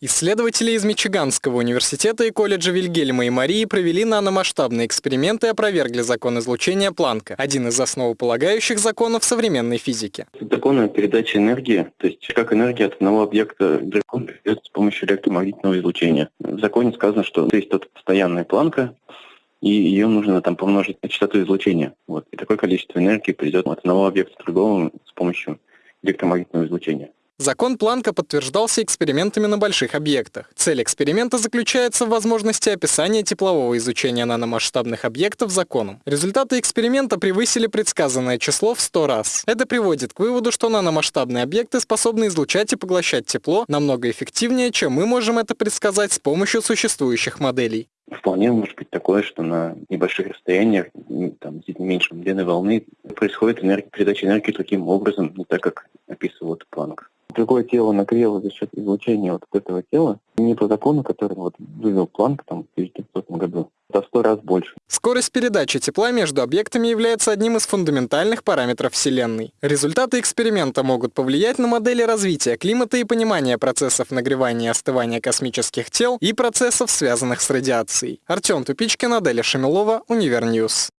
Исследователи из Мичиганского университета и колледжа Вильгельма и Марии провели наномасштабные эксперименты и опровергли закон излучения Планка, один из основополагающих законов современной физики. Закон передачи энергии, то есть как энергия от одного объекта к другому с помощью электромагнитного излучения. В законе сказано, что есть тут постоянная планка, и ее нужно там помножить на частоту излучения. Вот. И такое количество энергии придет от одного объекта к другому с помощью электромагнитного излучения. Закон Планка подтверждался экспериментами на больших объектах. Цель эксперимента заключается в возможности описания теплового изучения наномасштабных объектов законом. Результаты эксперимента превысили предсказанное число в 100 раз. Это приводит к выводу, что наномасштабные объекты способны излучать и поглощать тепло намного эффективнее, чем мы можем это предсказать с помощью существующих моделей. Вполне может быть такое, что на небольших расстояниях, там, меньше длины волны, происходит энергия, передача энергии таким образом, не так, как описывал Планк другое тело нагрело за счет излучения вот этого тела, не по закону, который вот вывел Планк там, в 1900 году, в сто раз больше. Скорость передачи тепла между объектами является одним из фундаментальных параметров Вселенной. Результаты эксперимента могут повлиять на модели развития климата и понимания процессов нагревания и остывания космических тел и процессов, связанных с радиацией. Артем Тупичкин, Аделя Шамилова, Универ News.